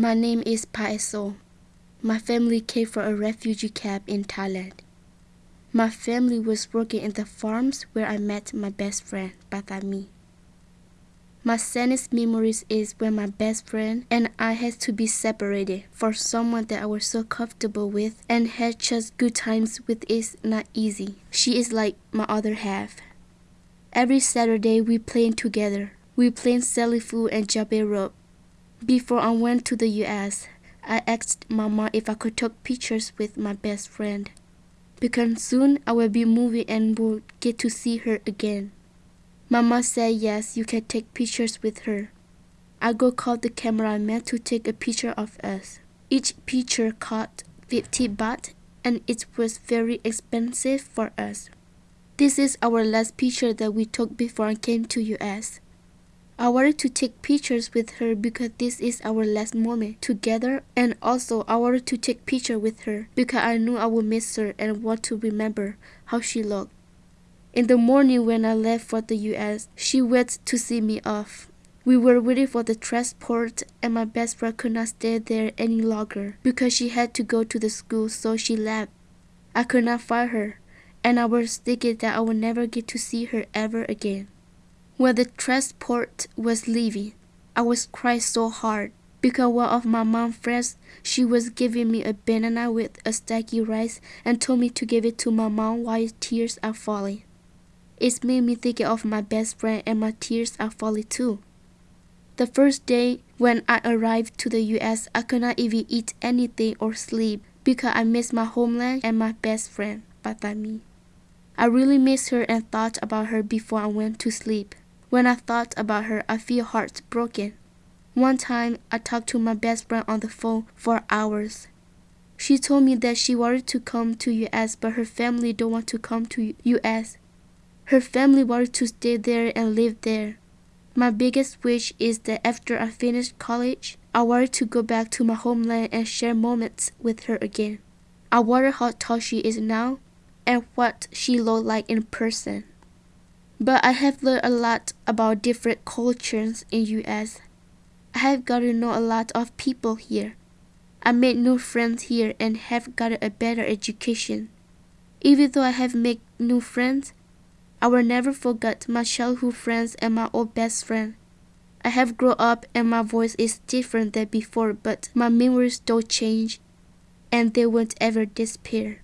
My name is Paeso. My family came from a refugee camp in Thailand. My family was working in the farms where I met my best friend, Batami. My saddest memories is when my best friend and I had to be separated for someone that I was so comfortable with and had just good times with is not easy. She is like my other half. Every Saturday we played together. We played Sally Fu and Jabe rope. Before I went to the US, I asked Mama if I could take pictures with my best friend. Because soon I will be moving and will get to see her again. Mama said yes, you can take pictures with her. I go call the cameraman to take a picture of us. Each picture cost 50 baht and it was very expensive for us. This is our last picture that we took before I came to US. I wanted to take pictures with her because this is our last moment together and also I wanted to take picture with her because I knew I would miss her and want to remember how she looked. In the morning when I left for the US, she went to see me off. We were waiting for the transport and my best friend could not stay there any longer because she had to go to the school so she left. I could not find her and I was thinking that I would never get to see her ever again. When the transport was leaving, I was crying so hard because one of my mom's friends, she was giving me a banana with a sticky rice and told me to give it to my mom while tears are falling. It made me think of my best friend and my tears are falling too. The first day when I arrived to the US, I could not even eat anything or sleep because I missed my homeland and my best friend, Batami. I really missed her and thought about her before I went to sleep. When I thought about her, I feel heartbroken. One time, I talked to my best friend on the phone for hours. She told me that she wanted to come to US, but her family don't want to come to US. Her family wanted to stay there and live there. My biggest wish is that after I finish college, I wanted to go back to my homeland and share moments with her again. I wonder how tall she is now and what she looked like in person. But I have learned a lot about different cultures in US. I have got to know a lot of people here. I made new friends here and have gotten a better education. Even though I have made new friends, I will never forget my childhood friends and my old best friend. I have grown up and my voice is different than before, but my memories don't change and they won't ever disappear.